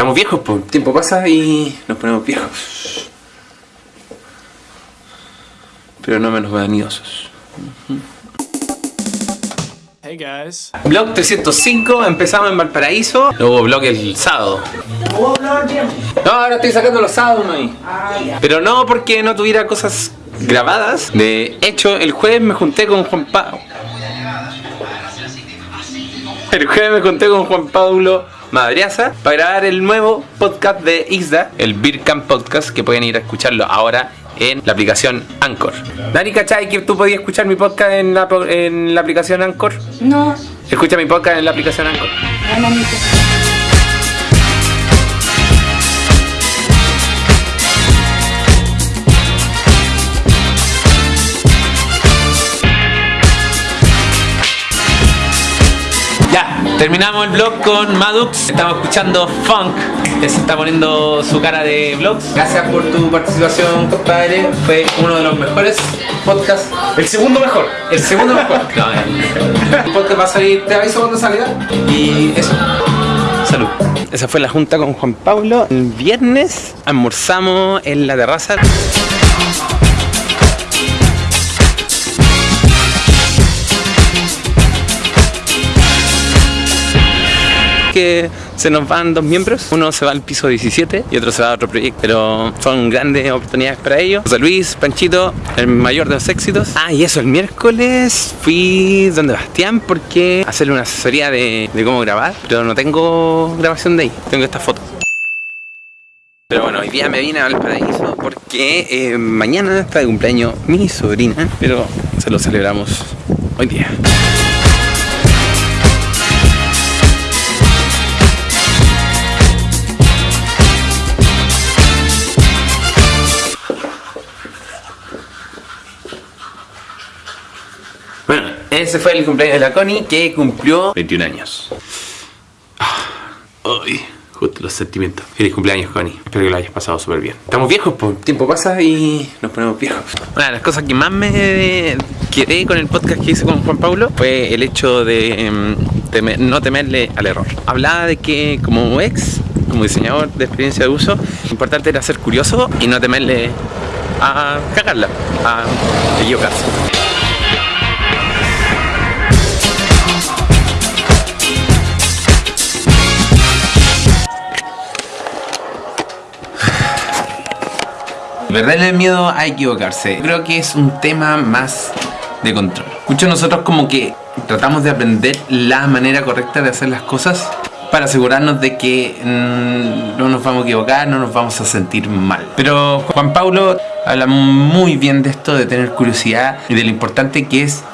Estamos viejos, pues. El tiempo pasa y nos ponemos viejos. Pero no menos vanidosos. Hey guys. Blog 305, empezamos en Valparaíso. Luego blog el sábado. No, ahora estoy sacando los sábados, hay. Pero no porque no tuviera cosas grabadas. De hecho, el jueves me junté con Juan Pablo. El jueves me junté con Juan Pablo Madriaza para grabar el nuevo podcast de Isda, el Beer Camp Podcast, que pueden ir a escucharlo ahora en la aplicación Anchor. Dani, ¿cachai que tú podías escuchar mi podcast en la, en la aplicación Anchor? No, Escucha mi podcast en la aplicación Anchor. no, mamita. Ya, terminamos el vlog con Madux. Estamos escuchando Funk. que Se está poniendo su cara de vlogs. Gracias por tu participación, compadre. Fue uno de los mejores podcasts. El segundo mejor. El segundo mejor. No, eh. el podcast va a salir, te aviso cuando salga. Y eso. Salud. Esa fue la junta con Juan Pablo. El viernes almorzamos en la terraza. Que se nos van dos miembros. Uno se va al piso 17 y otro se va a otro proyecto. Pero son grandes oportunidades para ellos. José Luis, Panchito, el mayor de los éxitos. Ah, y eso, el miércoles fui donde Bastián porque hacerle una asesoría de, cómo grabar. Pero no tengo grabación de ahí, tengo esta foto. Pero bueno, hoy día me vine a Valparaíso porque eh, mañana está de cumpleaños mi sobrina, pero se lo celebramos hoy día. Ese fue el cumpleaños de la Connie que cumplió 21 años. Ay, justo los sentimientos. Feliz cumpleaños, Connie. Espero que lo hayas pasado súper bien. Estamos viejos, pues. El tiempo pasa y nos ponemos viejos. Una de las cosas que más me quedé con el podcast que hice con Juan Pablo fue el hecho de em, temer- no temerle al error. Hablaba de que como ex, como diseñador de experiencia de uso, lo importante era ser curioso y no temerle a cagarla, a equivocarse. Perderle el miedo a equivocarse. Creo que es un tema más de control. Muchos nosotros como que tratamos de aprender la manera correcta de hacer las cosas para asegurarnos de que mm, no nos vamos a equivocar, no nos vamos a sentir mal. Pero Juan Pablo habla muy bien de esto, de tener curiosidad y de lo importante que es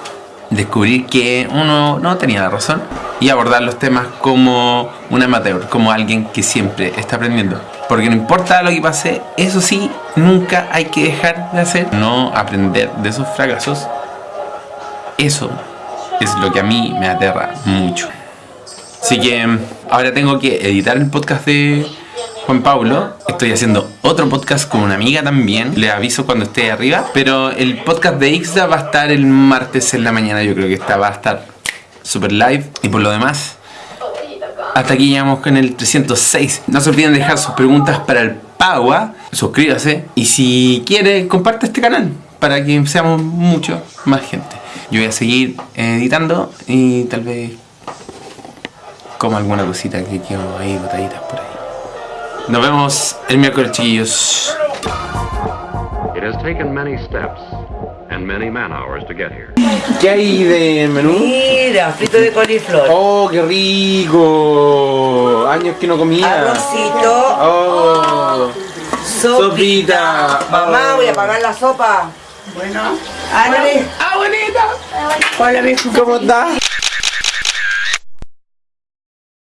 descubrir que uno no tenía la razón y abordar los temas como un amateur, como alguien que siempre está aprendiendo. Porque no importa lo que pase, eso sí, nunca hay que dejar de hacer, no aprender de esos fracasos. Eso es lo que a mí me aterra mucho. Así que mm, ahora tengo que editar el podcast de Juan Pablo. Estoy haciendo otro podcast con una amiga también. Le aviso cuando esté arriba. Pero el podcast de Ixda va a estar el martes en la mañana. Yo creo que esta va a estar super live. Y por lo demás, hasta aquí llegamos con el 306. No se olviden dejar sus preguntas para el Pagua. Suscríbase. Y si quiere, comparte este canal para que seamos mucho más gente. Yo voy a seguir editando y tal vez como alguna cosita que quedó ahí botaditas por ahí. Nos vemos el miércoles, chiquillos. Has taken many steps and many man hours to get here. ¿Qué hay de menú? Mira, frito de coliflor. ¡Oh, qué rico! Años que no comía. Arrocito. ¡Oh! Sopita. Mamá, voy a pagar la sopa. Bueno. Ándale. ¡Ah, bonita! Hola, mijo. ¿Cómo estás?